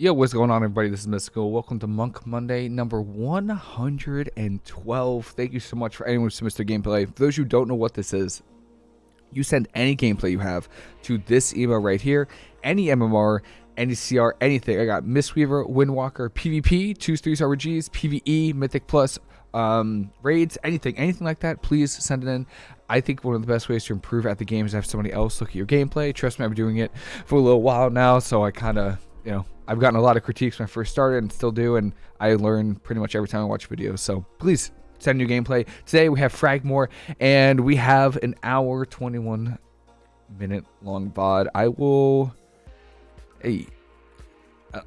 Yo, what's going on, everybody? This is Mystical. Welcome to Monk Monday, number 112. Thank you so much for anyone who submits their gameplay. For those who don't know what this is, you send any gameplay you have to this email right here, any MMR, any CR, anything. I got Mistweaver, Windwalker, PvP, 2s, 3s, RGs, PvE, Mythic Plus, um, raids, anything, anything like that, please send it in. I think one of the best ways to improve at the game is have somebody else look at your gameplay. Trust me, I've been doing it for a little while now, so I kind of you know, I've gotten a lot of critiques when I first started and still do, and I learn pretty much every time I watch videos. So please send new gameplay. Today we have Fragmore, and we have an hour 21 minute long VOD. I will. Hey,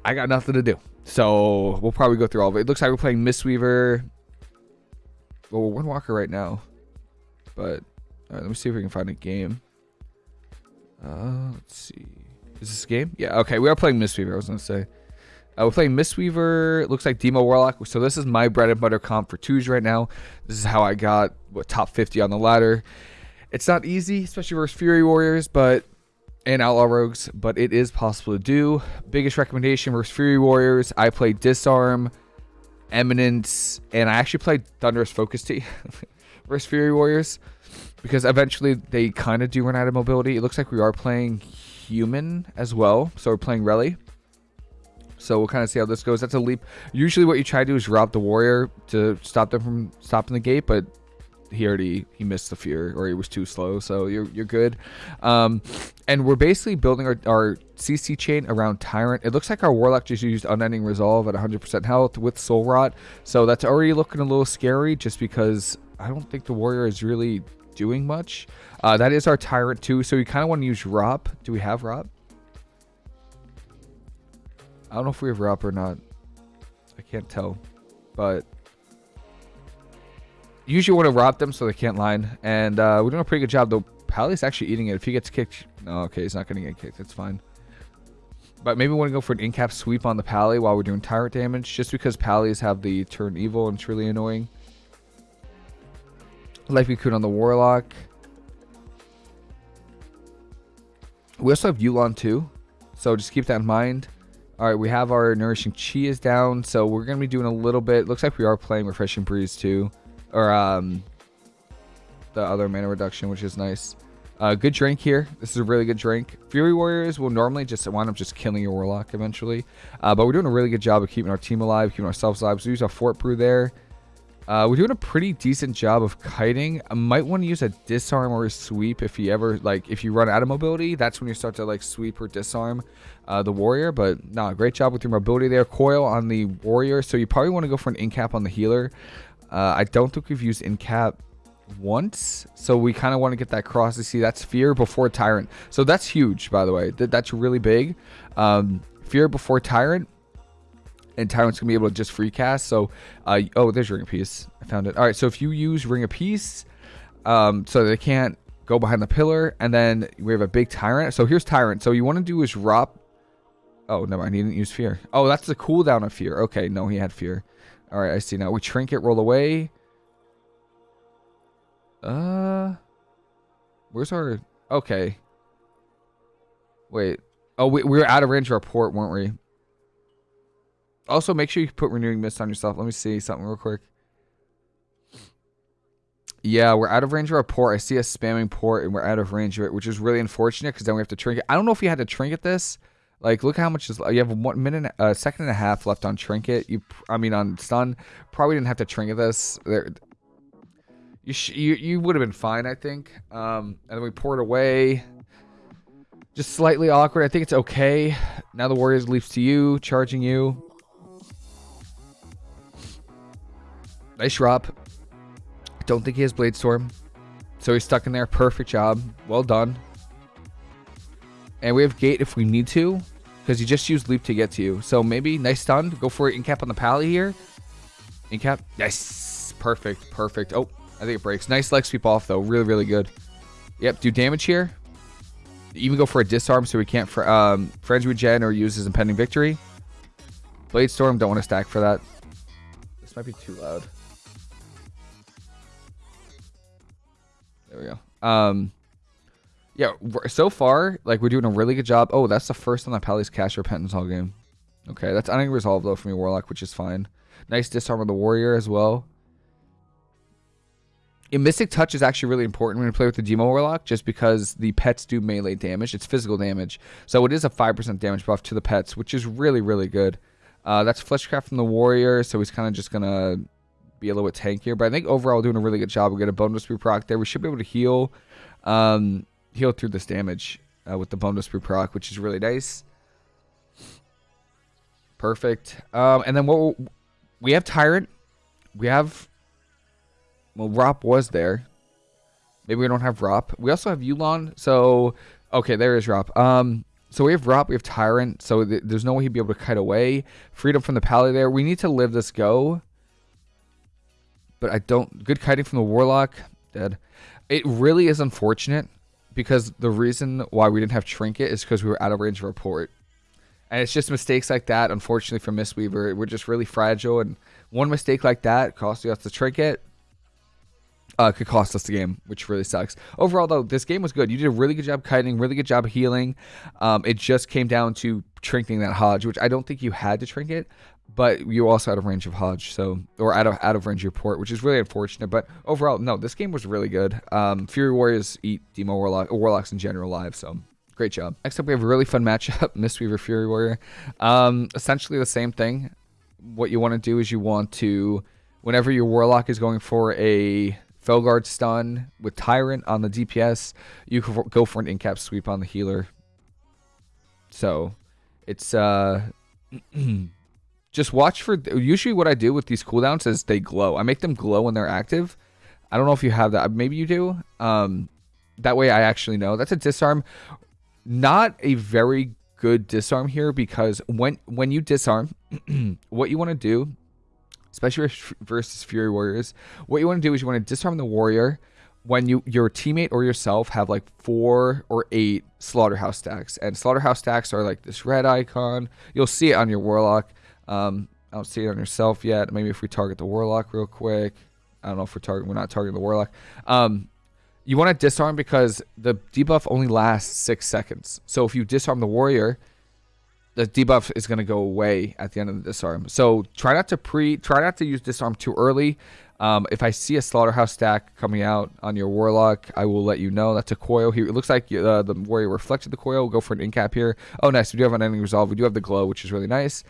I got nothing to do. So we'll probably go through all of it. It looks like we're playing Mistweaver. Well, we're Windwalker right now. But let me see if we can find a game. Uh, let's see. Is this game? Yeah, okay. We are playing Mistweaver, I was going to say. Uh, we're playing Mistweaver. Looks like Demo Warlock. So this is my bread and butter comp for twos right now. This is how I got what, top 50 on the ladder. It's not easy, especially versus Fury Warriors, but and Outlaw Rogues, but it is possible to do. Biggest recommendation versus Fury Warriors. I played Disarm, Eminence, and I actually played Thunderous Focus Tea versus Fury Warriors because eventually they kind of do run out of mobility. It looks like we are playing human as well. So we're playing Reli. So we'll kind of see how this goes. That's a leap. Usually what you try to do is Rop the warrior to stop them from stopping the gate, but he already he missed the fear or he was too slow so you're you're good um, and we're basically building our, our cc chain around tyrant it looks like our warlock just used unending resolve at 100% health with soul rot so that's already looking a little scary just because i don't think the warrior is really doing much. Uh, that is our Tyrant too, so we kind of want to use Rop. Do we have Rop? I don't know if we have Rop or not. I can't tell, but usually want to Rop them so they can't line. And uh, we're doing a pretty good job, though. Pally's actually eating it. If he gets kicked... No, okay, he's not going to get kicked. That's fine. But maybe we want to go for an in-cap sweep on the Pally while we're doing Tyrant damage, just because Pallys have the turn evil and it's really annoying. Life Cocoon on the Warlock. We also have Yu'lon too. So just keep that in mind. Alright, we have our Nourishing Chi is down. So we're going to be doing a little bit. Looks like we are playing Refreshing Breeze too. Or um, the other mana reduction, which is nice. Uh, good drink here. This is a really good drink. Fury Warriors will normally just wind up just killing your Warlock eventually. Uh, but we're doing a really good job of keeping our team alive, keeping ourselves alive. So we use our Fort Brew there. Uh, we're doing a pretty decent job of kiting. I might want to use a disarm or a sweep if you ever, like, if you run out of mobility. That's when you start to, like, sweep or disarm uh, the warrior. But, no, nah, great job with your mobility there. Coil on the warrior. So you probably want to go for an in-cap on the healer. Uh, I don't think we've used in-cap once. So we kind of want to get that cross to see that's fear before tyrant. So that's huge, by the way. That's really big. Um, fear before tyrant and Tyrant's gonna be able to just free cast. So, uh, oh, there's Ring of Peace. I found it. All right, so if you use Ring of Peace, um, so they can't go behind the pillar, and then we have a big Tyrant. So here's Tyrant. So you want to do is drop. Oh, no, I didn't use Fear. Oh, that's the cooldown of Fear. Okay, no, he had Fear. All right, I see now. We Trinket, roll away. Uh, where's our? Okay. Wait. Oh, we, we were out of range of our port, weren't we? Also, make sure you put renewing mist on yourself. Let me see something real quick. Yeah, we're out of range of our port. I see us spamming port, and we're out of range of it, which is really unfortunate because then we have to trinket. I don't know if you had to trinket this. Like, look how much is. You have one minute, a uh, second and a half left on trinket. You, I mean, on stun. Probably didn't have to trinket this. There, you you you would have been fine, I think. Um, and then we poured away. Just slightly awkward. I think it's okay. Now the Warriors leaps to you, charging you. Nice drop. Don't think he has Blade Storm. So he's stuck in there. Perfect job. Well done. And we have Gate if we need to. Because he just used Leap to get to you. So maybe nice stun. Go for it. Incap on the Pally here. Incap. Yes. Perfect. Perfect. Oh, I think it breaks. Nice leg sweep off, though. Really, really good. Yep. Do damage here. Even go for a disarm so we can't fr um, Frenzy Regen or use his impending victory. Blade Storm. Don't want to stack for that. This might be too loud. There we go. Um, yeah, so far, like, we're doing a really good job. Oh, that's the first time that Pally's cast Repentance all game. Okay, that's unresolved though from your Warlock, which is fine. Nice disarm of the Warrior as well. A Mystic Touch is actually really important when you play with the Demo Warlock, just because the pets do melee damage. It's physical damage. So it is a 5% damage buff to the pets, which is really, really good. Uh, that's Fleshcraft from the Warrior, so he's kind of just going to be a little bit tankier. But I think overall doing a really good job. We get a bonus proc there. We should be able to heal um, heal through this damage uh, with the bonus proc, which is really nice. Perfect. Um, and then what we have Tyrant. We have well, Rop was there. Maybe we don't have Rop. We also have Yu'lon. So, okay, there is Rop. Um, so we have Rop, we have Tyrant. So th there's no way he'd be able to kite away. Freedom from the Pally there. We need to live this go. But I don't. Good kiting from the Warlock. Dead. It really is unfortunate because the reason why we didn't have Trinket is because we were out of range of report. And it's just mistakes like that, unfortunately, for Mistweaver. We're just really fragile. And one mistake like that costs you us the Trinket uh, could cost us the game, which really sucks. Overall, though, this game was good. You did a really good job kiting, really good job healing. Um, it just came down to trinketing that HoJ, which I don't think you had to trinket, but you also out of range of HoJ, so or out of out of range of your port, which is really unfortunate. But overall, no, this game was really good. Um, Fury Warriors eat Demo Warlock, Warlocks in general live, so great job. Next up, we have a really fun matchup: Mistweaver Fury Warrior. Um, essentially the same thing. What you want to do is you want to, whenever your Warlock is going for a Felguard stun with Tyrant on the DPS. You can go for an incap sweep on the healer. So it's uh just watch for usually what I do with these cooldowns is they glow. I make them glow when they're active. I don't know if you have that. Maybe you do. Um that way I actually know. That's a disarm. Not a very good disarm here because when when you disarm, what you want to do especially versus Fury Warriors. What you want to do is you want to disarm the warrior when you your teammate or yourself have like four or eight slaughterhouse stacks. And slaughterhouse stacks are like this red icon. You'll see it on your warlock. Um, I don't see it on yourself yet. Maybe if we target the warlock real quick. I don't know if we're targeting. We're not targeting the warlock. Um, you want to disarm because the debuff only lasts six seconds. So if you disarm the warrior, the debuff is going to go away at the end of the disarm. So try not to pre, try not to use disarm too early. Um, if I see a slaughterhouse stack coming out on your warlock, I will let you know. That's a coil. Here it looks like uh, the warrior reflected the coil. We'll go for an incap here. Oh, nice. We do have unending resolve. We do have the glow, which is really nice.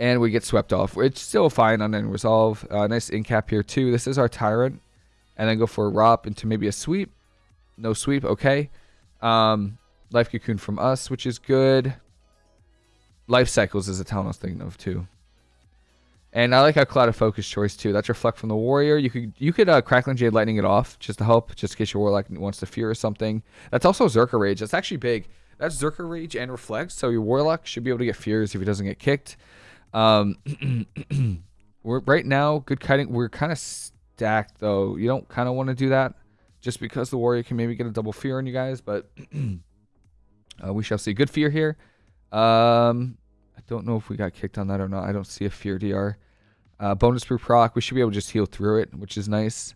And we get swept off. It's still fine on ending resolve. Uh, nice incap here too. This is our tyrant, and then go for a rop into maybe a sweep. No sweep. Okay. Um, Life Cocoon from us, which is good. Life Cycles is a town I was thinking of too. And I like how Cloud of Focus choice too. That's Reflect from the Warrior. You could you could uh, Crackling Jade Lightning it off just to help, just in case your Warlock wants to fear or something. That's also Zerker Rage. That's actually big. That's Zerker Rage and Reflect, so your Warlock should be able to get fears if he doesn't get kicked. Um, we're right now good kiting. We're kind of stacked though. You don't kind of want to do that, just because the Warrior can maybe get a double fear on you guys, but. Uh, we shall see. Good fear here. Um, I don't know if we got kicked on that or not. I don't see a fear DR. Uh, bonus per proc. We should be able to just heal through it, which is nice.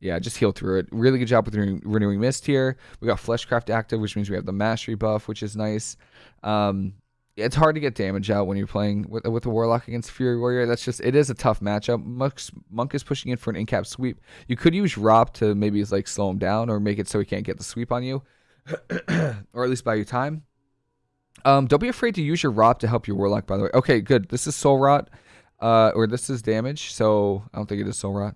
Yeah, just heal through it. Really good job with renewing, renewing mist here. We got fleshcraft active, which means we have the mastery buff, which is nice. Um, it's hard to get damage out when you're playing with with a warlock against fury warrior. That's just it is a tough matchup. Monk's, Monk is pushing in for an incap sweep. You could use Rop to maybe like slow him down or make it so he can't get the sweep on you. or at least buy you time. Um, don't be afraid to use your rot to help your warlock. By the way, okay, good. This is soul rot, uh, or this is damage. So I don't think it is soul rot.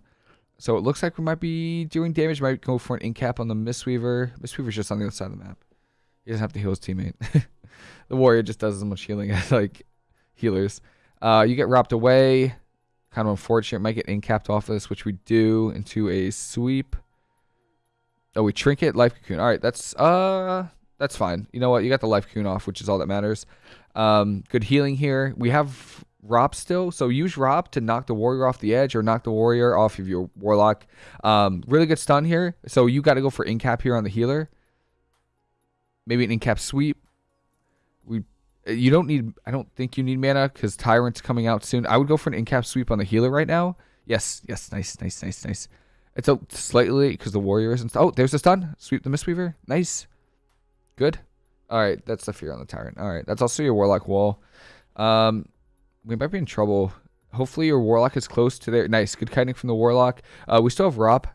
So it looks like we might be doing damage. Might go for an incap on the Mistweaver. Mistweaver's just on the other side of the map. He doesn't have to heal his teammate. the warrior just does as much healing as like healers. Uh, you get wrapped away. Kind of unfortunate. Might get incapped off this, which we do into a sweep. Oh, we trinket life cocoon. All right, that's uh that's fine. You know what? You got the life cocoon off, which is all that matters. Um, good healing here. We have Rop still, so use Rop to knock the warrior off the edge or knock the warrior off of your warlock. Um, really good stun here. So you got to go for incap here on the healer. Maybe an incap sweep. We you don't need. I don't think you need mana because Tyrant's coming out soon. I would go for an incap sweep on the healer right now. Yes, yes, nice, nice, nice, nice. It's a slightly because the warrior isn't. Oh, there's the stun. Sweep the Mistweaver. Nice. Good. All right, that's the fear on the tyrant. All right, that's also your warlock wall. Um, we might be in trouble. Hopefully your warlock is close to there. Nice, good kiting from the warlock. Uh, we still have Rop.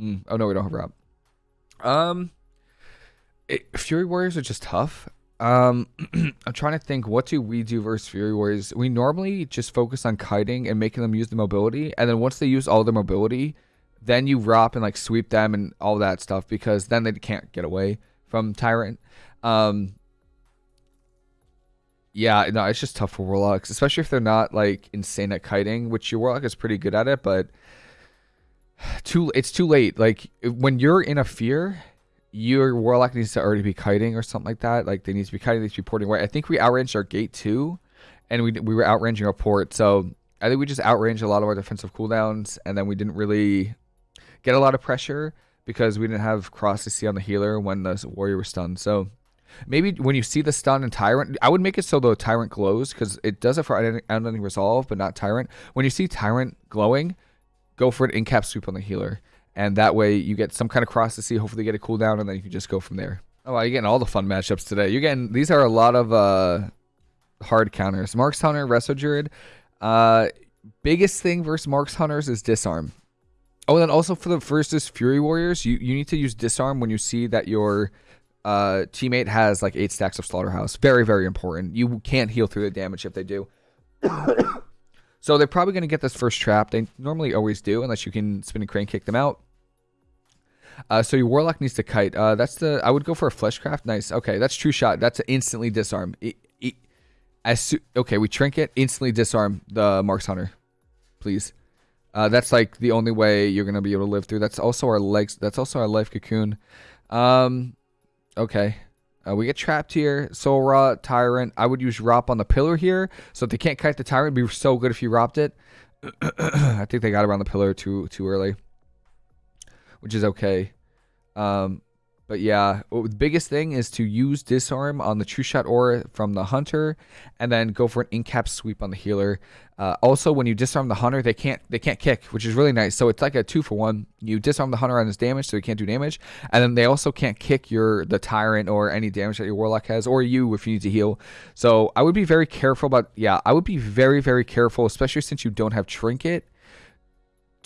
Mm, oh no, we don't have Rop. Um, it, Fury Warriors are just tough. Um, I'm trying to think. What do we do versus Fury Warriors? We normally just focus on kiting and making them use the mobility, and then once they use all their mobility, then you Rop and like sweep them and all that stuff because then they can't get away from Tyrant. Um, yeah, no, it's just tough for Warlocks, especially if they're not like insane at kiting, which your Warlock is pretty good at it, but too it's too late. Like when you're in a fear, your Warlock needs to already be kiting or something like that. Like they need to be kiting, they need to be porting away. I think we outranged our gate too, and we we were outranging our port. So I think we just outranged a lot of our defensive cooldowns, and then we didn't really get a lot of pressure because we didn't have cross to see on the healer when the warrior was stunned. So maybe when you see the stun and tyrant, I would make it so the tyrant glows because it does it for unending resolve, but not tyrant. When you see tyrant glowing, go for an in-cap sweep on the healer, and that way you get some kind of cross to see. Hopefully, get a cooldown, and then you can just go from there. Oh, you're getting all the fun matchups today. You're getting these are a lot of uh hard counters. Marks Hunter, Resto Druid. Uh, biggest thing versus Marks Hunters is disarm. Oh, and then also for the versus Fury Warriors, you, you need to use disarm when you see that your uh, teammate has like eight stacks of Slaughterhouse. Very, very important. You can't heal through the damage if they do. so they're probably going to get this first trap. They normally always do, unless you can Spinning Crane Kick them out. Uh, so your Warlock needs to kite. Uh, that's the. I would go for a Fleshcraft. Nice. Okay, that's true shot. That's instantly disarm. It, it, as okay, we trinket instantly disarm the Marks Hunter, please. Uh, that's like the only way you're gonna be able to live through. That's also our legs. That's also our life cocoon. Um, okay. Uh, we get trapped here. Soul Rot, Tyrant. I would use Rop on the pillar here. So if they can't kite the Tyrant, be so good if you Ropped it. I think they got around the pillar too too early. Which is okay. Um, but yeah, the biggest thing is to use disarm on the true shot aura from the hunter, and then go for an in-cap sweep on the healer. Uh, also, when you disarm the hunter, they can't they can't kick, which is really nice. So it's like a two for one. You disarm the hunter on his damage, so he can't do damage, and then they also can't kick your the tyrant or any damage that your warlock has, or you if you need to heal. So I would be very careful about yeah, I would be very very careful, especially since you don't have trinket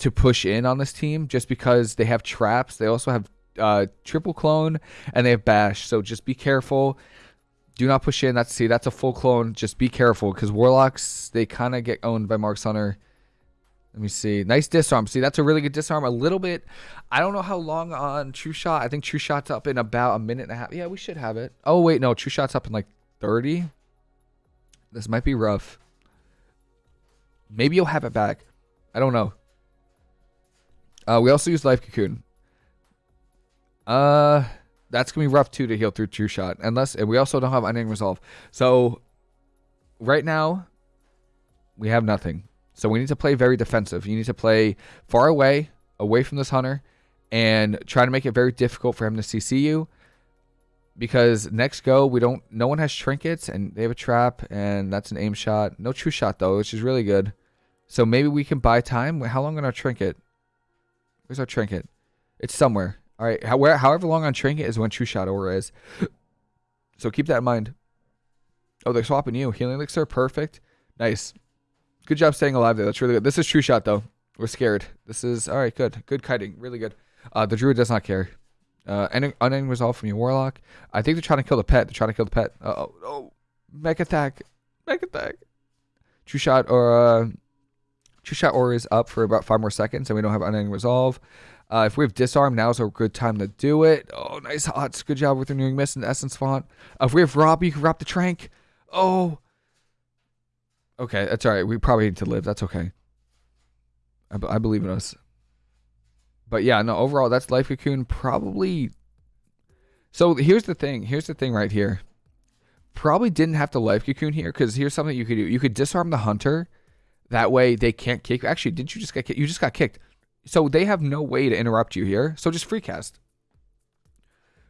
to push in on this team, just because they have traps. They also have uh, triple clone and they have bash. So just be careful. Do not push in. That's see, that's a full clone. Just be careful because warlocks they kind of get owned by Marks Hunter. Let me see. Nice disarm. See, that's a really good disarm. A little bit. I don't know how long on True Shot. I think True Shot's up in about a minute and a half. Yeah, we should have it. Oh wait, no, True Shot's up in like 30. This might be rough. Maybe you'll have it back. I don't know. Uh, we also use Life Cocoon. Uh, that's gonna be rough too to heal through True Shot, unless and we also don't have Unending Resolve. So right now we have nothing. So we need to play very defensive. You need to play far away, away from this hunter, and try to make it very difficult for him to CC you. Because next go, we don't. No one has trinkets, and they have a trap, and that's an aim shot. No true shot though, which is really good. So maybe we can buy time. How long on our trinket? Where's our trinket? It's somewhere. All right, however, however long on Trinket is when True Shot Aura is. So keep that in mind. Oh, they're swapping you. Healing Elixir, perfect. Nice. Good job staying alive there. That's really good. This is True Shot, though. We're scared. This is, all right, good. Good kiting. Really good. Uh, the Druid does not care. Uh, unending resolve from your Warlock. I think they're trying to kill the pet. They're trying to kill the pet. Uh oh, oh. Mech attack. Mech attack. True Shot or, True Shot Aura is up for about five more seconds, and we don't have unending resolve. Uh, if we have disarm, now's a good time to do it. Oh, nice hots. Good job with renewing mist and essence font. Uh, if we have Rop, you can wrap the trank. Oh. Okay, that's all right. We probably need to live. That's okay. I, I believe in us. But yeah, no, overall, that's Life Cocoon. Probably. So here's the thing. Here's the thing right here. Probably didn't have to Life Cocoon here because here's something you could do. You could disarm the hunter. That way they can't kick. Actually, didn't you just get kicked? You just got kicked. So they have no way to interrupt you here. So just free cast.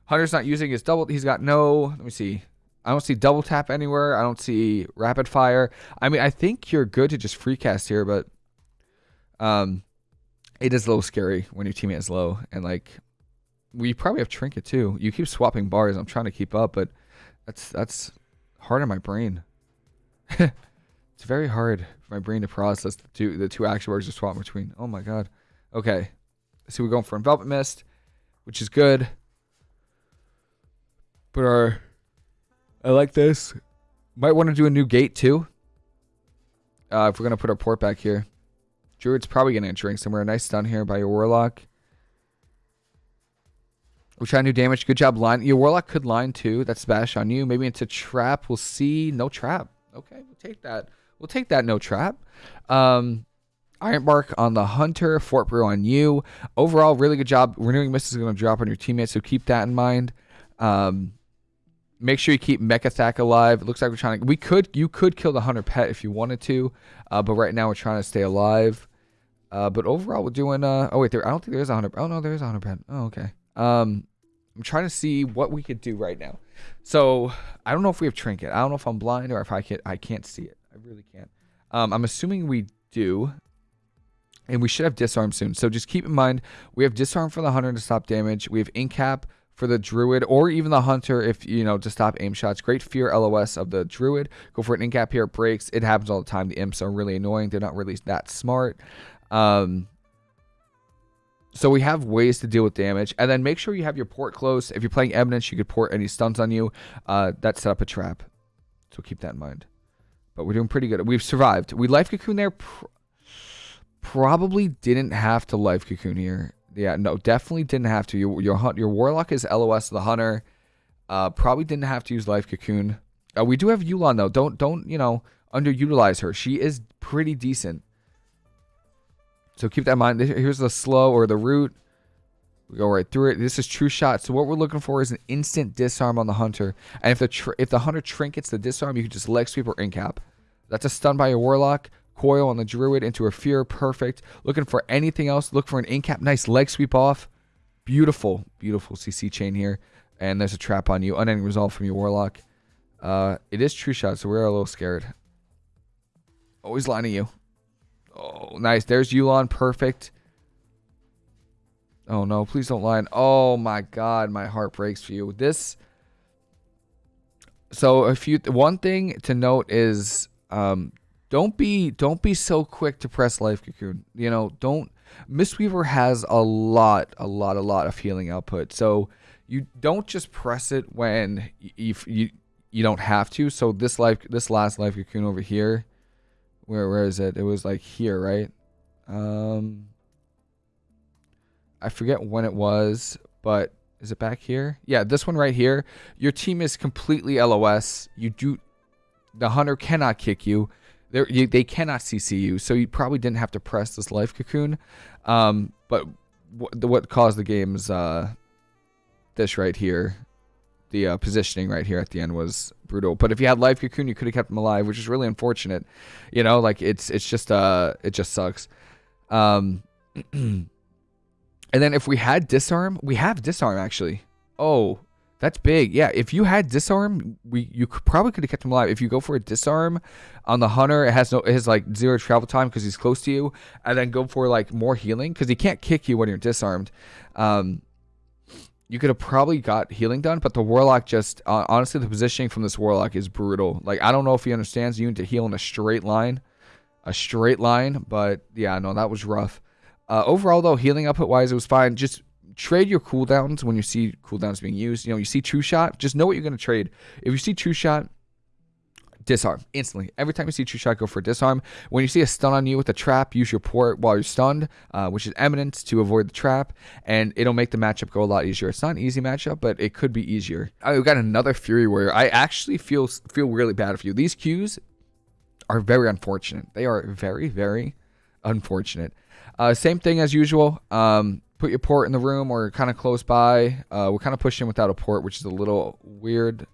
Hunter's not using his double. He's got no. Let me see. I don't see double tap anywhere. I don't see rapid fire. I mean, I think you're good to just free cast here, but um, it is a little scary when your teammate is low and like We probably have trinket too. You keep swapping bars. I'm trying to keep up, but that's that's hard on my brain. it's very hard for my brain to process the two the two action bars to swap between. Oh my god. Okay. So we're going for enveloping mist, which is good. But our I like this. Might want to do a new gate too. Uh, if we're gonna put our port back here. Druid's probably gonna drink somewhere. Nice stun here by your warlock. We're trying to do damage. Good job, line. Your warlock could line too. That's bash on you. Maybe into trap. We'll see. No trap. Okay, we'll take that. We'll take that. No trap. Um, Iron Bark on the Hunter. Fort Brew on you. Overall, really good job. Renewing Mist is going to drop on your teammates, so keep that in mind. Um, make sure you keep Mechazak alive. It looks like we're trying to. We could. You could kill the Hunter pet if you wanted to, uh, but right now we're trying to stay alive. Uh, but overall, we're doing. Uh, oh wait, there. I don't think there's a Hunter. Oh no, there is a Hunter pet. Oh okay. Um, I'm trying to see what we could do right now. So I don't know if we have trinket. I don't know if I'm blind or if I can I can't see it. I really can't. Um, I'm assuming we do. And we should have disarm soon. So just keep in mind we have disarm for the hunter to stop damage. We have incap for the druid or even the hunter if you know to stop aim shots. Great fear LOS of the druid. Go for an incap here. It breaks. It happens all the time. The imps are really annoying. They're not really that smart. Um, so we have ways to deal with damage. And then make sure you have your port close. If you're playing Eminence, you could port any stuns on you. Uh, that set up a trap. So keep that in mind. But we're doing pretty good. We've survived. We life cocoon there. Pr probably didn't have to life cocoon here. Yeah, no, definitely didn't have to. Your your, hunt your warlock is LOS the hunter. Uh, probably didn't have to use life cocoon. Uh, we do have Yu'lon though. Don't don't you know underutilize her. She is pretty decent. So keep that in mind. Here's the slow or the root. We go right through it. This is true shot. So what we're looking for is an instant disarm on the hunter. And if the if the hunter trinkets the disarm, you can just leg sweep or incap. That's a stun by your warlock. Coil on the druid into a fear. Perfect. Looking for anything else. Look for an incap. Nice leg sweep off. Beautiful, beautiful CC chain here. And there's a trap on you. Unending resolve from your warlock. Uh, it is true shot, so we're a little scared. Always lining you. Oh, nice. There's Yu'lon. Perfect. Oh, no. Please don't lie. Oh, my God. My heart breaks for you. This... So, if you... One thing to note is... Um, don't be don't be so quick to press life cocoon. You know, don't Mistweaver has a lot, a lot, a lot of healing output. So you don't just press it when you you, you don't have to. So this life this last life cocoon over here, where where is it? It was like here, right? Um I forget when it was, but is it back here? Yeah, this one right here. Your team is completely LOS. You do the hunter cannot kick you. You, they cannot CC you, so you probably didn't have to press this life cocoon. Um, but what caused the game's uh, this right here, the uh, positioning right here at the end was brutal. But if you had life cocoon, you could have kept them alive, which is really unfortunate. You know, like it's it's just uh it just sucks. Um, and then if we had disarm, we have disarm actually. Oh, that's big. Yeah, if you had disarm, we you could, probably could have kept him alive. If you go for a disarm on the hunter, it has no it has like zero travel time because he's close to you, and then go for like more healing because he can't kick you when you're disarmed. Um, you could have probably got healing done, but the warlock just uh, honestly the positioning from this warlock is brutal. Like I don't know if he understands you need to heal in a straight line, a straight line, but yeah, no, that was rough. Uh, overall though, healing output wise, it was fine. Just trade your cooldowns when you see cooldowns being used. You know, you see True Shot, just know what you're going to trade. If you see True Shot, disarm instantly. Every time you see True Shot, go for disarm. When you see a stun on you with a trap, use your port while you're stunned, uh, which is eminence to avoid the trap, and it'll make the matchup go a lot easier. It's not an easy matchup, but it could be easier. I got another Fury Warrior. I actually feel feel really bad for you. These Qs are very unfortunate. They are very, very unfortunate. Uh, same thing as usual. Um, put your port in the room or kind of close by. Uh, we're kind of pushing without a port, which is a little weird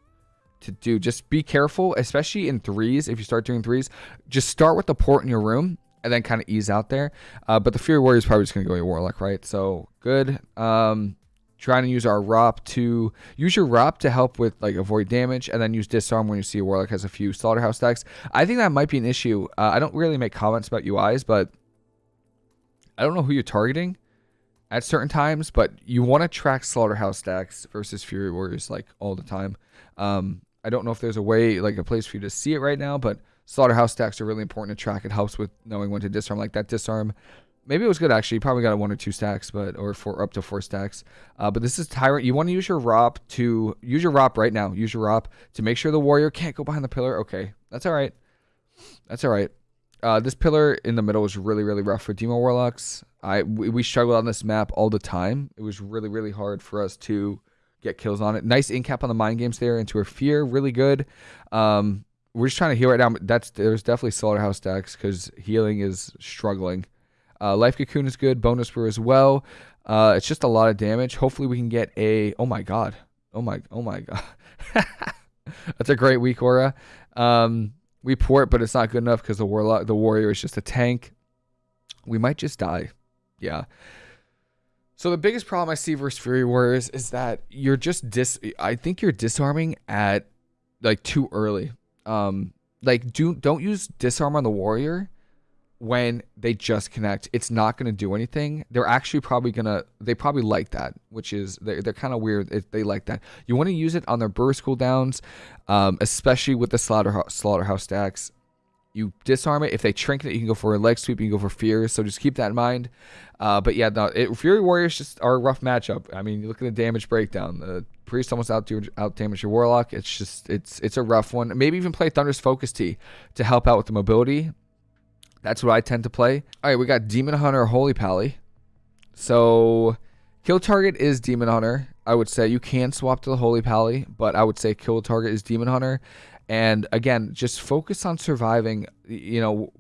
to do. Just be careful, especially in threes. If you start doing threes, just start with the port in your room and then kind of ease out there. Uh, but the Fury Warrior is probably just going to go your Warlock, right? So good. Um, trying to use our ROP to use your ROP to help with like avoid damage and then use disarm when you see a Warlock has a few Slaughterhouse stacks. I think that might be an issue. Uh, I don't really make comments about UIs, but I don't know who you're targeting at certain times, but you want to track Slaughterhouse stacks versus Fury Warriors like all the time. Um, I don't know if there's a way, like a place for you to see it right now, but Slaughterhouse stacks are really important to track. It helps with knowing when to disarm. Like that disarm, maybe it was good actually. You probably got a one or two stacks, but or four up to four stacks. Uh, but this is Tyrant. You want to use your ROP to use your ROP right now. Use your ROP to make sure the warrior can't go behind the pillar. Okay, that's all right. That's all right. Uh, this pillar in the middle is really really rough for Demo Warlocks. I we, we struggled on this map all the time. It was really really hard for us to get kills on it. Nice incap on the mind games there into her fear, really good. Um, we're just trying to heal right now. That's there's definitely slaughterhouse stacks because healing is struggling. Uh, Life Cocoon is good, Bonedust Brew as well. Uh, it's just a lot of damage. Hopefully we can get a. Oh my god. Oh my. Oh my god. That's a great weak aura. Um, we port, but it's not good enough because the warlock, the warrior is just a tank. We might just die. Yeah. So the biggest problem I see versus Fury Warriors is that you're just dis. I think you're disarming at like too early. Um, like do don't use disarm on the warrior when they just connect. It's not going to do anything. They're actually probably gonna. They probably like that, which is they're, they're kind of weird. If they like that, you want to use it on their burst cooldowns, um, especially with the slaughterhouse slaughterhouse stacks you disarm it. If they trinket it, you can go for a leg sweep. You can go for fear. So just keep that in mind. Uh, but yeah, no, it, Fury Warriors just are a rough matchup. I mean, you look at the damage breakdown. The priest almost out out damage your warlock. It's just it's it's a rough one. Maybe even play Thunder's Focus Tea to help out with the mobility. That's what I tend to play. All right, we got Demon Hunter, Holy Pally. So kill target is Demon Hunter. I would say you can swap to the Holy Pally, but I would say kill target is Demon Hunter. And again, just focus on surviving. You know,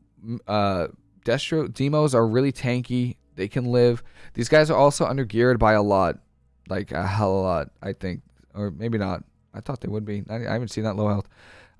uh, Destro demos are really tanky. They can live. These guys are also under geared by a lot, like a hell of a lot, I think, or maybe not. I thought they would be. I, haven't seen that low health.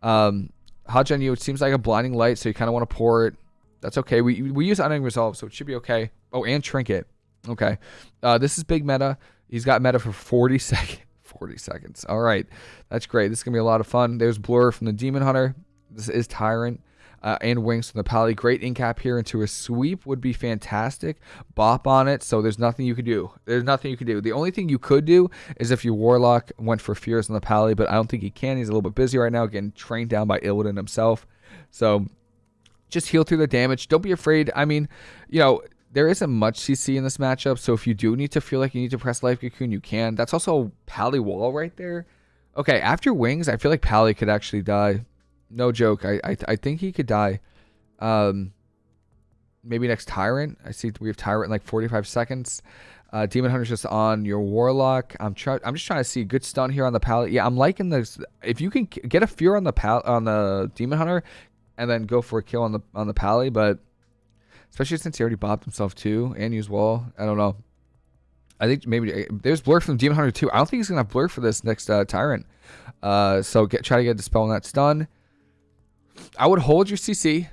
Um, HoJ you. It seems like a blinding light, so you kind of want to pour it. That's okay. We we use unending resolve, so it should be okay. Oh, and trinket. Okay. Uh, this is big meta. He's got meta for 40 seconds. 40 seconds. All right. That's great. This is going to be a lot of fun. There's Blur from the Demon Hunter. This is Tyrant. Uh, and Wings from the Pally. Great incap here into a sweep would be fantastic. Bop on it, so there's nothing you could do. There's nothing you could do. The only thing you could do is if your Warlock went for Fears on the Pally, but I don't think he can. He's a little bit busy right now, getting trained down by Illidan himself. So just heal through the damage. Don't be afraid. I mean, you know, there isn't much CC in this matchup, so if you do need to feel like you need to press Life Cocoon, you can. That's also Pally Wall right there. Okay, after Wings, I feel like Pally could actually die. No joke. I I, I think he could die. Um, maybe next Tyrant. I see we have Tyrant in like 45 seconds. Uh, Demon Hunter's just on your Warlock. I'm trying. I'm just trying to see good stun here on the Pally. Yeah, I'm liking this. If you can get a Fear on the pal on the Demon Hunter, and then go for a kill on the on the Pally, but especially since he already bopped himself too and used wall. I don't know. I think maybe eh, there's blur from Demon Hunter too. I don't think he's gonna have blur for this next uh, Tyrant. Uh, so get try to get a dispel on that stun. I would hold your CC.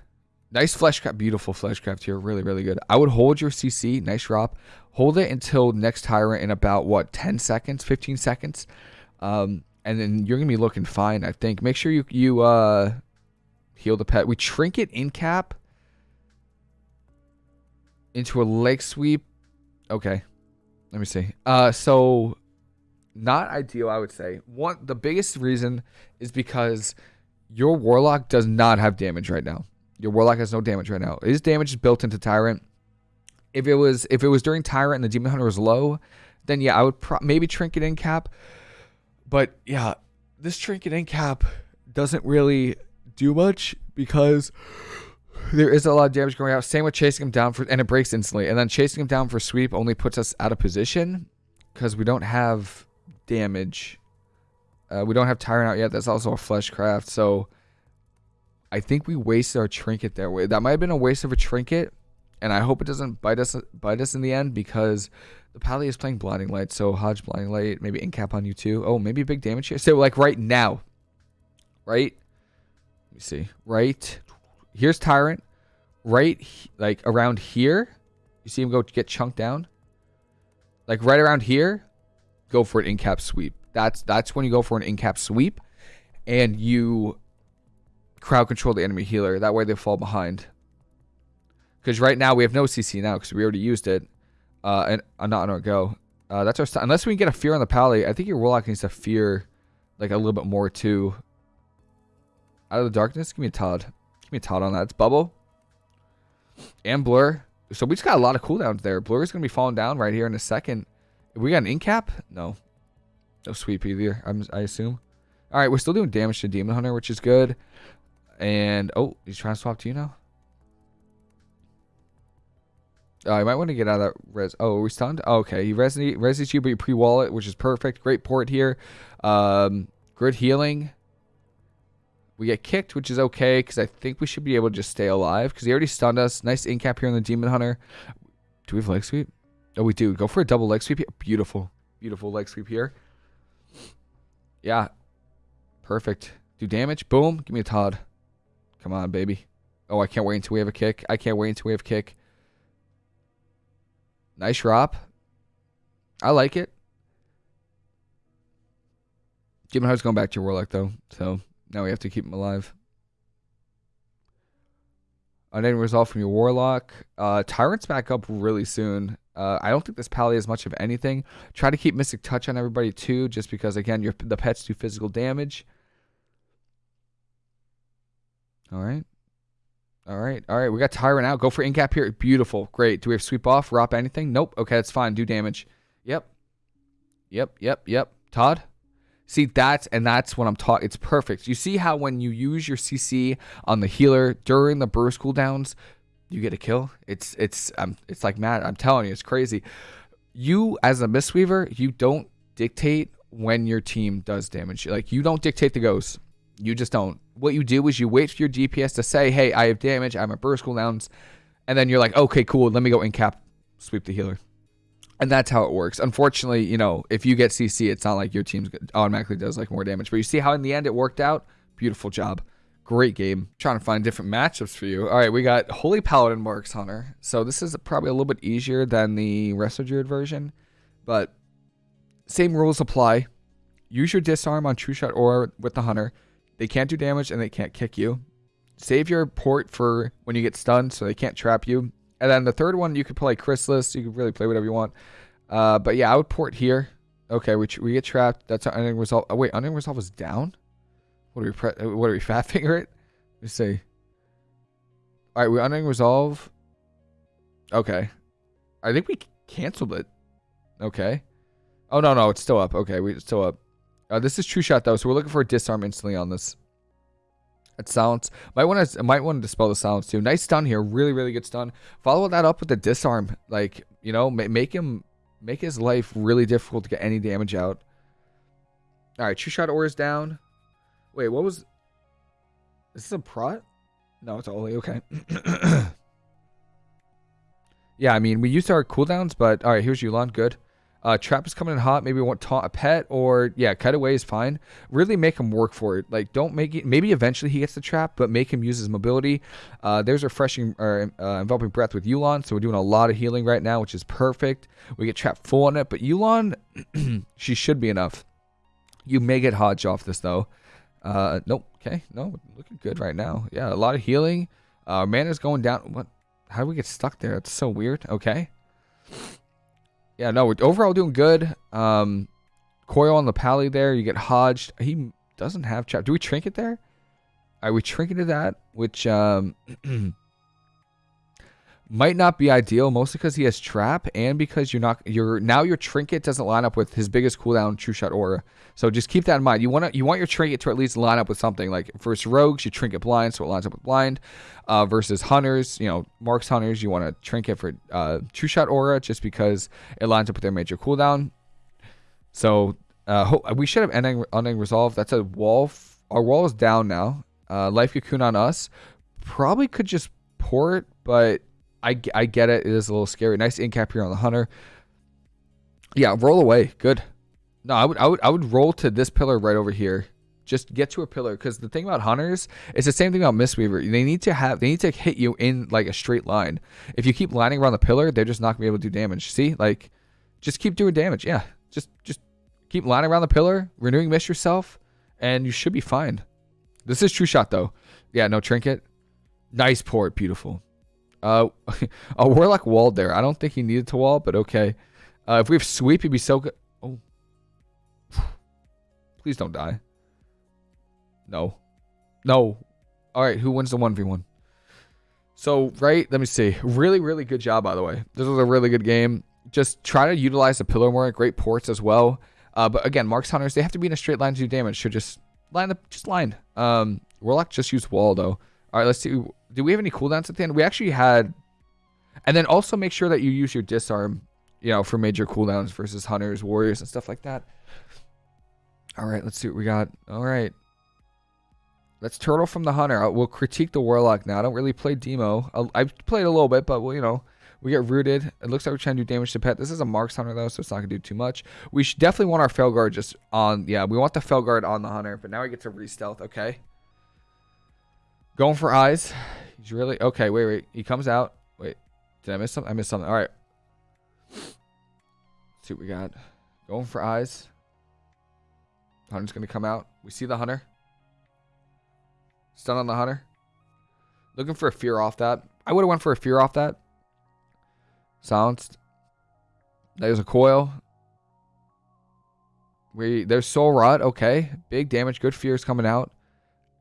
Nice fleshcraft, beautiful fleshcraft here, really really good. I would hold your CC, nice drop. Hold it until next Tyrant in about what 10 seconds, 15 seconds, um, and then you're gonna be looking fine. I think. Make sure you you uh, heal the pet. We trinket in cap into a leg sweep. Okay. Let me see. Uh so not ideal, I would say. One the biggest reason is because your warlock does not have damage right now. Your warlock has no damage right now. His damage is built into tyrant. If it was if it was during tyrant and the demon hunter was low, then yeah, I would maybe trinket in cap. But yeah, this trinket in cap doesn't really do much because there is a lot of damage going out. Same with chasing him down for, and it breaks instantly. And then chasing him down for sweep only puts us out of position because we don't have damage. Uh, we don't have Tyrant out yet. That's also a flesh craft. So I think we wasted our trinket there. Way that might have been a waste of a trinket, and I hope it doesn't bite us bite us in the end because the Pally is playing Blinding Light. So HoJ Blinding Light, maybe Incap on you too. Oh, maybe big damage here. So like right now, right? Me see. Right here's Tyrant, right like around here. You see him go get chunked down. Like right around here, go for an in cap sweep. That's that's when you go for an in cap sweep, and you crowd control the enemy healer. That way they fall behind. Because right now we have no CC now because we already used it. Uh, and uh, not on our go. Uh, that's our unless we can get a fear on the pally. I think your warlock needs to fear like a little bit more too. Out of the darkness, give me a Todd. Give me a Todd on that. It's bubble and blur. So we just got a lot of cooldowns there. Blur is gonna be falling down right here in a second. We got an incap? No, no sweep either. I'm, I assume. All right, we're still doing damage to Demon Hunter, which is good. And oh, he's trying to swap to you now. Uh, you might want to get out of that res. Oh, are we stunned? Oh, okay, he resonate reses you, but you pre-wallet, which is perfect. Great port here. Um, good healing. We get kicked, which is okay because I think we should be able to just stay alive because he already stunned us. Nice incap here on the Demon Hunter. Do we have leg sweep? Oh, we do. Go for a double leg sweep. Beautiful, beautiful leg sweep here. Yeah, perfect. Do damage. Boom. Give me a Todd. Come on, baby. Oh, I can't wait until we have a kick. I can't wait until we have kick. Nice drop. I like it. Demon Hunter's going back to Warlock, though. So now we have to keep him alive. Unending Resolve from your Warlock. Uh, Tyrant's back up really soon. Uh, I don't think this pally is much of anything. Try to keep Mystic Touch on everybody, too, just because, again, your the pets do physical damage. All right. All right. All right. We got Tyrant out. Go for incap here. Beautiful. Great. Do we have sweep off? Rop anything? Nope. Okay, that's fine. Do damage. Yep. Yep. Yep. Yep. Todd? See, that's and that's what I'm talking. It's perfect. You see how when you use your CC on the healer during the burst cooldowns, you get a kill. It's it's um it's like mad. I'm telling you, it's crazy. You as a Mistweaver, you don't dictate when your team does damage. Like you don't dictate the ghosts. You just don't. What you do is you wait for your DPS to say, "Hey, I have damage. I'm a burst cooldowns," and then you're like, "Okay, cool. Let me go in cap, sweep the healer." And that's how it works. Unfortunately, you know, if you get CC, it's not like your team automatically does like more damage. But you see how in the end it worked out? Beautiful job. Great game. Trying to find different matchups for you. All right, we got Holy Paladin Marks Hunter. So this is probably a little bit easier than the Resto Druid version, but same rules apply. Use your disarm on True Shot or with the Hunter. They can't do damage and they can't kick you. Save your port for when you get stunned so they can't trap you. And then the third one, you could play Chrysalis. You could really play whatever you want. Uh, but yeah, I would port here. Okay, we, we get trapped. That's our unending resolve. Oh, wait, unending resolve is down? What are we pre uh, what are we fat finger it? Let's see. Alright, we unending resolve. Okay. I think we canceled it. Okay. Oh no no, it's still up. Okay, we it's still up. Uh, this is true shot though, so we're looking for a disarm instantly on this. That silence. Might want to might want to dispel the silence too. Nice stun here. Really, really good stun. Follow that up with the disarm. Like, you know, make him make his life really difficult to get any damage out. Alright, true shot aura is down. Wait, what was is this a prot? No, it's only okay. yeah, I mean we used our cooldowns, but alright, here's Yu'lon. Good. Uh, trap is coming in hot. Maybe want taunt a pet or yeah, cutaway is fine. Really make him work for it. Like don't make it. Maybe eventually he gets the trap, but make him use his mobility. Uh, there's refreshing or uh, enveloping breath with Yu'lon, so we're doing a lot of healing right now, which is perfect. We get trap full on it, but Yu'lon, she should be enough. You may get HoJ off this though. Uh, nope. Okay, no, looking good right now. Yeah, a lot of healing. Uh, mana's going down. What? How do we get stuck there? It's so weird. Okay yeah, no, we're overall doing good. Um, coil on the pally there. You get hodged. He doesn't have trap. Do we trinket there? Are we trinketed that? Which um, might not be ideal, mostly because he has trap and because you're not your now your trinket doesn't line up with his biggest cooldown true shot aura. So just keep that in mind. You want to you want your trinket to at least line up with something. Like versus rogues, you trinket blind, so it lines up with blind. Uh, versus hunters, you know, marks hunters, you want to trinket for uh, true shot aura just because it lines up with their major cooldown. So uh, we should have ending ending resolve. That's a wall. Our wall is down now. Uh, life cocoon on us. Probably could just port, but I, I get it. It is a little scary. Nice incap here on the hunter. Yeah, roll away. Good. No, I would I would I would roll to this pillar right over here. Just get to a pillar because the thing about hunters is the same thing about Mistweaver. They need to have they need to hit you in like a straight line. If you keep lining around the pillar, they're just not gonna be able to do damage. See, like, just keep doing damage. Yeah, just just keep lining around the pillar, renewing mist yourself, and you should be fine. This is true shot though. Yeah, no trinket. Nice port, beautiful. Uh, a Warlock walled there. I don't think he needed to wall, but okay. Uh, if we have sweep, he'd be so good. Oh. Please don't die. No. No. All right, who wins the 1v1? So, right, let me see. Really, really good job, by the way. This was a really good game. Just try to utilize the pillar more. Great ports as well. Uh, but again, Marks Hunters, they have to be in a straight line to do damage. So just line up, just line. Um, Warlock just used wall, though. All right, let's see. Do we have any cooldowns at the end? We actually had... And then also make sure that you use your disarm, you know, for major cooldowns versus Hunters, Warriors, and stuff like that. All right, let's see what we got. All right. Let's turtle from the hunter. Uh, we'll critique the warlock now. I don't really play demo. Uh, I've played a little bit, but well, you know, we get rooted. It looks like we're trying to do damage to pet. This is a marks hunter though, so it's not gonna do too much. We should definitely want our Felguard just on. Yeah, we want the Felguard on the hunter, but now we get to re-stealth. Okay. Going for eyes. He's really okay. Wait, wait. He comes out. Wait, did I miss something? I missed something. All right. Let's see what we got. Going for eyes. Hunter's gonna come out. We see the hunter. Stun on the hunter. Looking for a fear off that. I would have went for a fear off that. Silenced. There's a coil. We there's soul rot. Okay, big damage. Good fears coming out.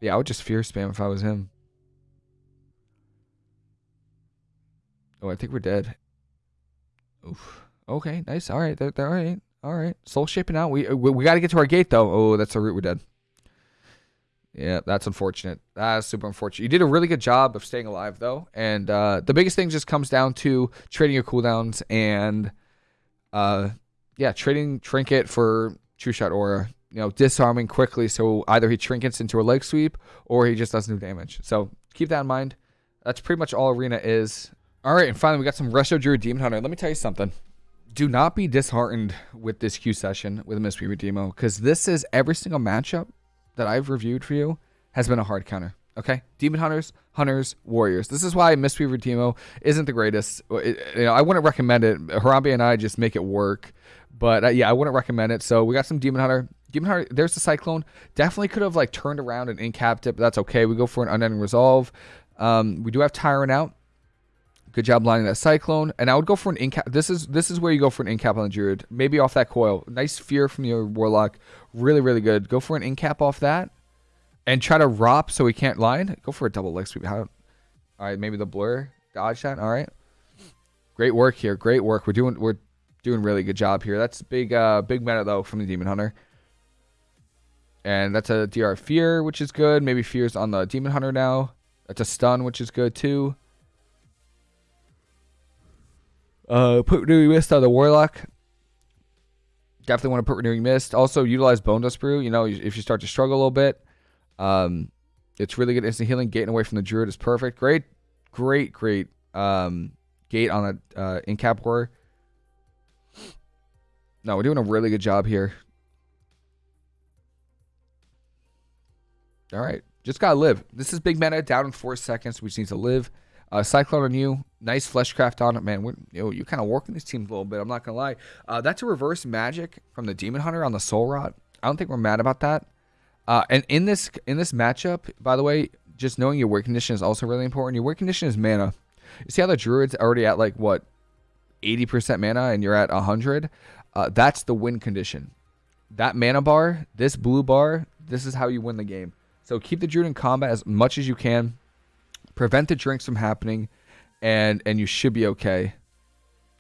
Yeah, I would just fear spam if I was him. Oh, I think we're dead. Oof. Okay, nice. All right, they're, they're all right. All right, soul shaping out. We we, we got to get to our gate though. Oh, that's a route. We're dead. Yeah, that's unfortunate. That's super unfortunate. You did a really good job of staying alive, though. And uh, the biggest thing just comes down to trading your cooldowns and, uh, yeah, trading Trinket for True Shot Aura. You know, disarming quickly so either he trinkets into a leg sweep or he just does no damage. So keep that in mind. That's pretty much all Arena is. All right, and finally, we got some Resto Druid Demon Hunter. Let me tell you something. Do not be disheartened with this Q session with Mistweaver Demo because this is every single matchup that I've reviewed for you has been a hard counter. Okay, Demon Hunters, Hunters, Warriors. This is why Mistweaver Demo isn't the greatest. It, you know, I wouldn't recommend it. Harambe and I just make it work, but uh, yeah, I wouldn't recommend it. So we got some Demon Hunter. Demon Hunter. There's the Cyclone. Definitely could have like turned around and incapped it, but that's okay. We go for an unending resolve. Um, we do have Tyrant out. Good job lining that Cyclone. And I would go for an incap. This is this is where you go for an incap on the Druid. Maybe off that coil. Nice fear from your Warlock. Really, really good. Go for an incap off that. And try to rop so he can't line. Go for a double leg sweep. How, all right, maybe the blur. Dodge that. All right. Great work here. Great work. We're doing we're doing really good job here. That's big uh big meta though from the Demon Hunter. And that's a DR Fear, which is good. Maybe Fear's on the Demon Hunter now. That's a stun, which is good too. Uh, put renewing mist on the warlock. Definitely want to put renewing mist. Also utilize Bonedust Brew. You know, if you start to struggle a little bit, um, it's really good instant healing. Getting away from the druid is perfect. Great, great, great. Um, gate on a uh, incap war. No, we're doing a really good job here. All right, just gotta live. This is big meta. Down in four seconds. We just need to live. Uh, Cyclone on you. Nice Fleshcraft on it, man. We're, you know, you're kind of working these teams a little bit. I'm not to lie. Uh, that's a reverse magic from the Demon Hunter on the Soul Rot. I don't think we're mad about that. Uh, and in this in this matchup, by the way, just knowing your work condition is also really important. Your work condition is mana. You see how the Druid's already at like, what, 80% mana and you're at 100? Uh, that's the win condition. That mana bar, this blue bar, this is how you win the game. So keep the Druid in combat as much as you can prevent the drinks from happening, and and you should be okay.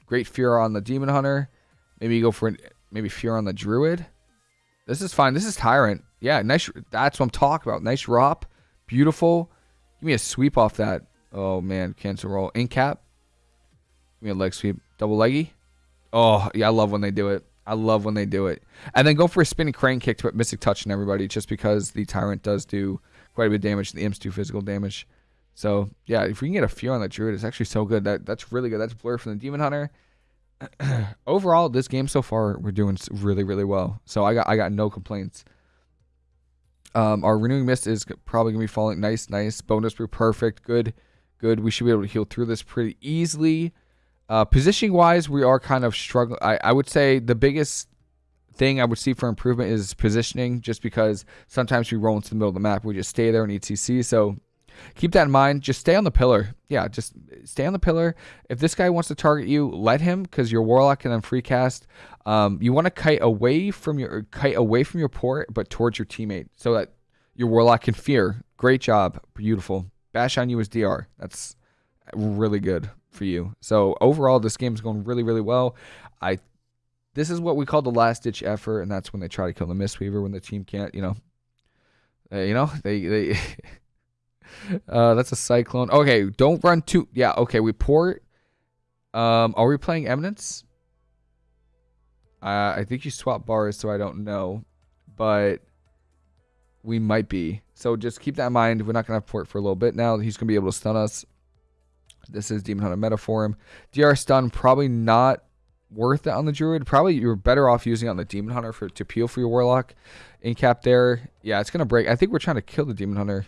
Great fear on the demon hunter. Maybe you go for maybe fear on the druid. This is fine. This is tyrant. Yeah, nice. That's what I'm talking about. Nice rop. Beautiful. Give me a sweep off that. Oh man, cancel roll. In cap. Give me a leg sweep. Double leggy. Oh yeah, I love when they do it. I love when they do it. And then go for a spinning crane kick to put Mystic Touch in everybody, just because the Tyrant does do quite a bit of damage. The Imps do physical damage. So yeah, if we can get a few on the druid, it's actually so good. That that's really good. That's blur from the demon hunter. Overall, this game so far, we're doing really really well. So I got I got no complaints. Um, our renewing mist is probably gonna be falling nice, nice. Bonedust Brew, perfect, good, good. We should be able to heal through this pretty easily. Uh, positioning wise, we are kind of struggling. I, I would say the biggest thing I would see for improvement is positioning, just because sometimes we roll into the middle of the map, we just stay there and eat CC. So keep that in mind. Just stay on the pillar. Yeah, just stay on the pillar. If this guy wants to target you, let him because your warlock can then free cast. Um, you want to kite away from your kite away from your port, but towards your teammate, so that your warlock can fear. Great job, beautiful. Bash on you as DR. That's really good for you. So overall, this game is going really, really well. I this is what we call the last ditch effort, and that's when they try to kill the Mistweaver when the team can't, you know, uh, you know, they they. uh, that's a cyclone. Okay, don't run too. Yeah, okay, we port. Um, are we playing Eminence? Uh, I think you swap bars, so I don't know, but we might be. So just keep that in mind. We're not gonna port for a little bit now. He's gonna be able to stun us. This is Demon Hunter meta for him. DR stun probably not worth it on the druid. Probably you're better off using it on the demon hunter for to peel for your warlock. Incap there. Yeah, it's gonna break. I think we're trying to kill the demon hunter.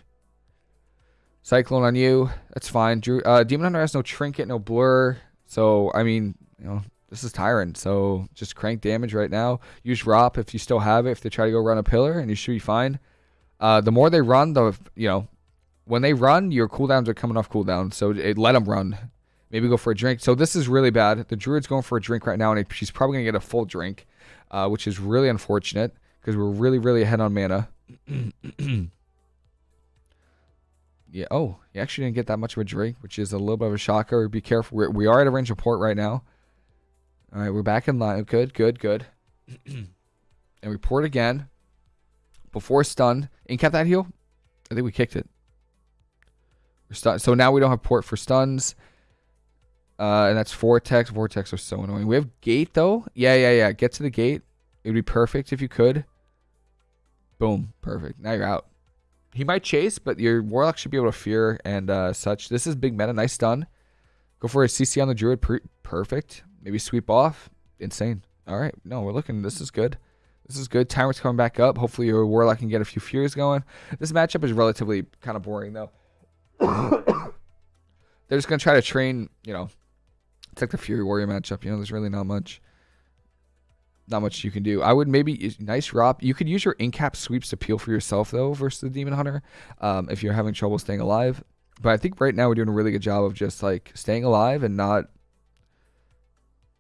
Cyclone on you. That's fine. Drew, uh, demon hunter has no trinket, no blur. So I mean, you know, this is tyrant. So just crank damage right now. Use ROP if you still have it. If they try to go run a pillar, and you should be fine. Uh, the more they run, the you know, when they run, your cooldowns are coming off cooldown. So it, let them run. Maybe go for a drink. So this is really bad. The druid's going for a drink right now, and she's probably going to get a full drink, uh, which is really unfortunate because we're really, really ahead on mana. yeah. Oh, he actually didn't get that much of a drink, which is a little bit of a shocker. Be careful. We're, we are at a range of port right now. All right, we're back in line. Good, good, good. and we port again. Before stun. Incap that heal? I think we kicked it. We're stun so now we don't have port for stuns. Uh, and that's Vortex. Vortex are so annoying. We have Gate, though. Yeah, yeah, yeah. Get to the gate. It would be perfect if you could. Boom. Perfect. Now you're out. He might chase, but your Warlock should be able to fear and uh, such. This is big meta. Nice stun. Go for a CC on the Druid. perfect. Maybe sweep off. Insane. All right. No, we're looking. This is good. This is good. Tyrant's coming back up. Hopefully your Warlock can get a few Fears going. This matchup is relatively kind of boring, though. They're just going to try to train, you know, it's like the Fury Warrior matchup. You know, there's really not much, not much you can do. I would maybe nice ROP. You could use your incap sweeps to peel for yourself though versus the Demon Hunter, um, if you're having trouble staying alive. But I think right now we're doing a really good job of just like staying alive and not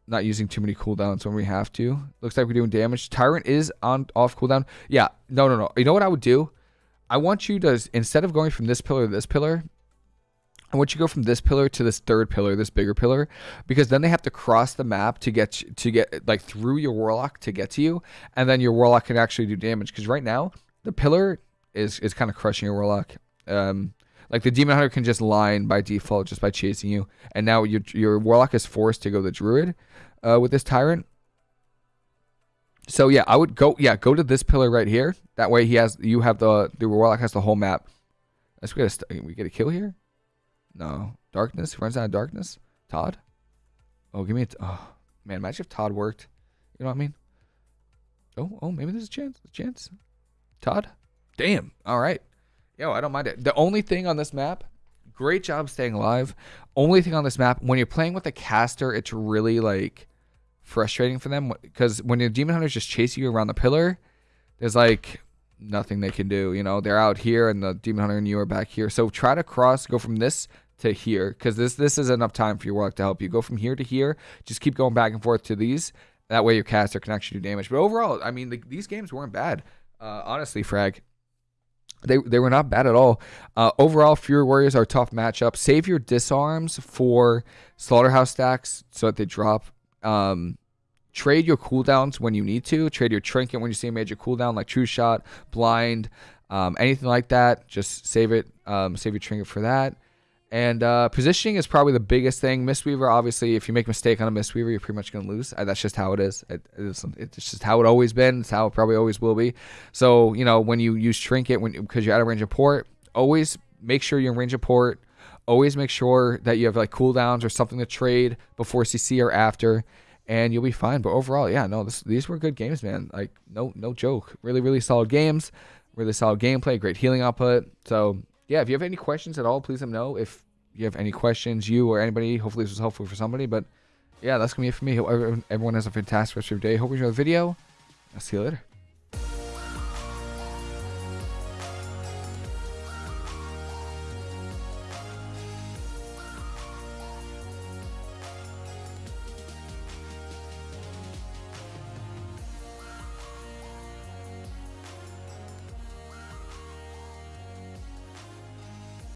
not using too many cooldowns when we have to. Looks like we're doing damage. Tyrant is on off cooldown. Yeah, no, no, no. You know what I would do? I want you to instead of going from this pillar to this pillar, I you go from this pillar to this third pillar, this bigger pillar, because then they have to cross the map to get to get like through your warlock to get to you, and then your warlock can actually do damage. Because right now the pillar is is kind of crushing your warlock. Um, like the demon hunter can just line by default just by chasing you, and now your your warlock is forced to go the druid uh, with this tyrant. So yeah, I would go yeah go to this pillar right here. That way he has you have the the warlock has the whole map. Let's get a we get a kill here. No. Darkness? He runs out of darkness? Todd? Oh, give me a... oh, man, imagine if Todd worked. You know what I mean? Oh, oh, maybe there's a chance. A chance. Todd? Damn. All right. Yo, I don't mind it. The only thing on this map, great job staying alive. Only thing on this map, when you're playing with a caster, it's really like frustrating for them because when your demon hunters just chase you around the pillar, there's like nothing they can do. You know, they're out here and the demon hunter and you are back here. So try to cross, go from this to here because this this is enough time for your work to help you go from here to here. Just keep going back and forth to these. That way your caster can actually do damage. But overall, I mean, the, these games weren't bad. Uh, honestly, Frag. They, they were not bad at all. Uh, overall, Fury Warriors are a tough matchup. Save your disarms for Slaughterhouse stacks so that they drop. Um, trade your cooldowns when you need to. Trade your trinket when you see a major cooldown like True Shot, Blind, um, anything like that. Just save it. Um, save your trinket for that. And uh, positioning is probably the biggest thing. Mistweaver, obviously, if you make a mistake on a Mistweaver, you're pretty much going to lose. Uh, that's just how it is. It, it's, it's just how it always been. It's how it probably always will be. So, you know, when you use Trinket, when because you're out of range of port, always make sure you're in range of port. Always make sure that you have like cooldowns or something to trade before CC or after, and you'll be fine. But overall, yeah, no, this, these were good games, man. Like, no, no joke. Really, really solid games. Really solid gameplay. Great healing output. So yeah, if you have any questions at all, please let me know. If you have any questions, you or anybody, hopefully this was helpful for somebody. But yeah, that's going to be it for me. Hope everyone has a fantastic rest of your day. Hope you enjoy the video. I'll see you later.